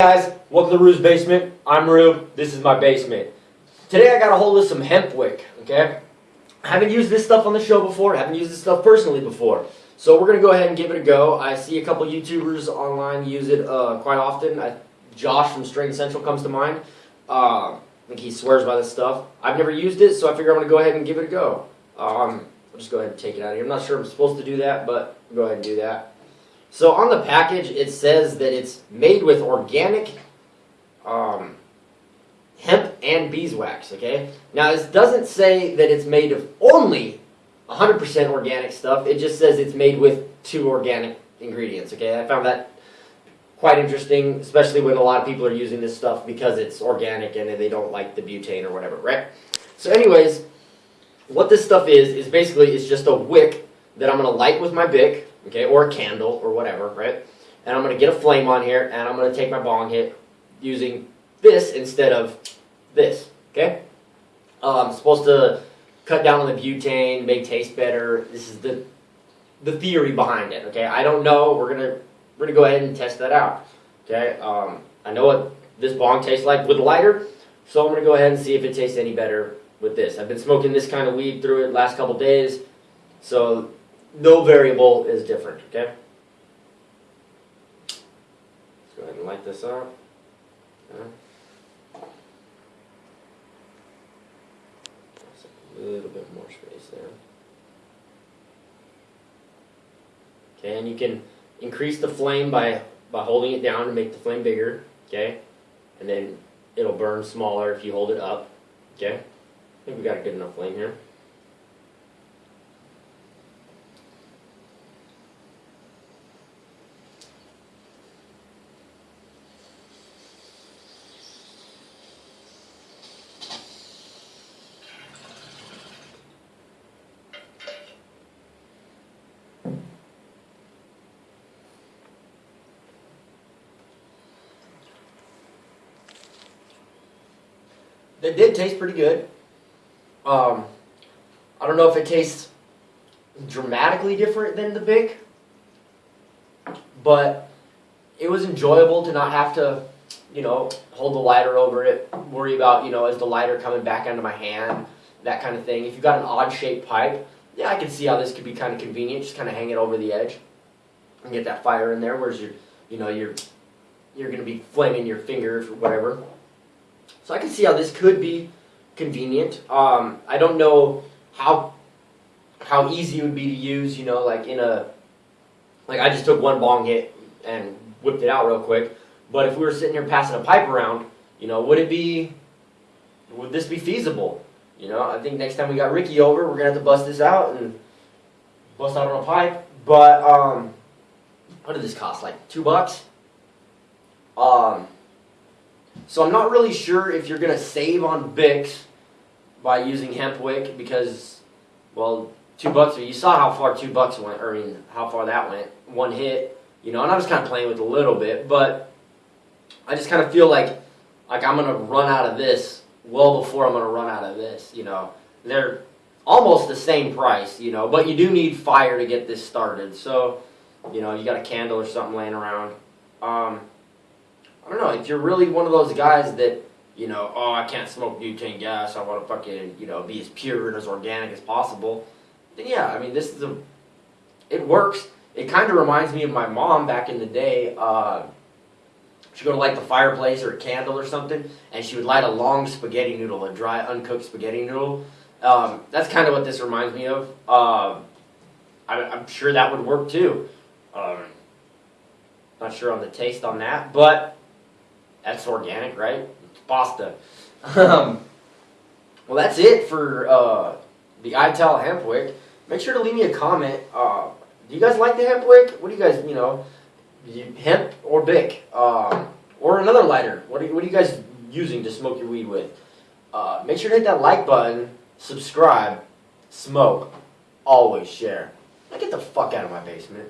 guys, welcome to Rue's Basement. I'm Rue. This is my basement. Today I got a hold of some hemp wick, okay? I haven't used this stuff on the show before. I haven't used this stuff personally before. So we're going to go ahead and give it a go. I see a couple YouTubers online use it uh, quite often. I, Josh from Strain Central comes to mind. Uh, I think he swears by this stuff. I've never used it, so I figure I'm going to go ahead and give it a go. Um, I'll just go ahead and take it out of here. I'm not sure I'm supposed to do that, but go ahead and do that. So on the package, it says that it's made with organic um, hemp and beeswax, okay? Now, this doesn't say that it's made of only 100% organic stuff. It just says it's made with two organic ingredients, okay? I found that quite interesting, especially when a lot of people are using this stuff because it's organic and they don't like the butane or whatever, right? So anyways, what this stuff is, is basically it's just a wick that I'm going to light with my Bic, okay, or a candle or whatever, right? And I'm going to get a flame on here and I'm going to take my bong hit using this instead of this, okay? Uh, I'm supposed to cut down on the butane, make taste better. This is the the theory behind it, okay? I don't know. We're gonna we're gonna go ahead and test that out, okay? Um, I know what this bong tastes like with lighter, so I'm gonna go ahead and see if it tastes any better with this. I've been smoking this kind of weed through it last couple days, so no variable is different, okay? Let's go ahead and light this up. Okay. A little bit more space there. Okay, and you can increase the flame by, by holding it down to make the flame bigger, okay? And then it'll burn smaller if you hold it up, okay? I think we got a good enough flame here. That did taste pretty good. Um, I don't know if it tastes dramatically different than the Bic, but it was enjoyable to not have to, you know, hold the lighter over it, worry about, you know, is the lighter coming back onto my hand, that kind of thing. If you've got an odd shaped pipe, yeah, I can see how this could be kind of convenient. Just kind of hang it over the edge and get that fire in there. Whereas you're, you know, you're you're going to be flaming your fingers or whatever. So I can see how this could be convenient. Um, I don't know how how easy it would be to use. You know, like in a like I just took one bong hit and whipped it out real quick. But if we were sitting here passing a pipe around, you know, would it be would this be feasible? You know, I think next time we got Ricky over, we're gonna have to bust this out and bust out on a pipe. But um, what did this cost? Like two bucks. Um, so I'm not really sure if you're going to save on Bics by using hemp wick because, well, two bucks, you saw how far two bucks went, or I mean, how far that went. One hit, you know, and I was kind of playing with a little bit, but I just kind of feel like, like I'm going to run out of this well before I'm going to run out of this, you know. They're almost the same price, you know, but you do need fire to get this started. So, you know, you got a candle or something laying around. Um, I don't know, if you're really one of those guys that, you know, oh, I can't smoke butane gas, I want to fucking, you know, be as pure and as organic as possible, then yeah, I mean, this is a, it works. It kind of reminds me of my mom back in the day. Uh, she'd go to light the fireplace or a candle or something, and she would light a long spaghetti noodle, a dry, uncooked spaghetti noodle. Um, that's kind of what this reminds me of. Uh, I, am sure that would work too. Um, not sure on the taste on that, but that's organic, right? It's pasta. Um, well, that's it for uh, the ITAL hemp wick. Make sure to leave me a comment. Uh, do you guys like the hemp wick? What do you guys, you know, hemp or Bic? Um, or another lighter? What are, what are you guys using to smoke your weed with? Uh, make sure to hit that like button, subscribe, smoke, always share. Now get the fuck out of my basement.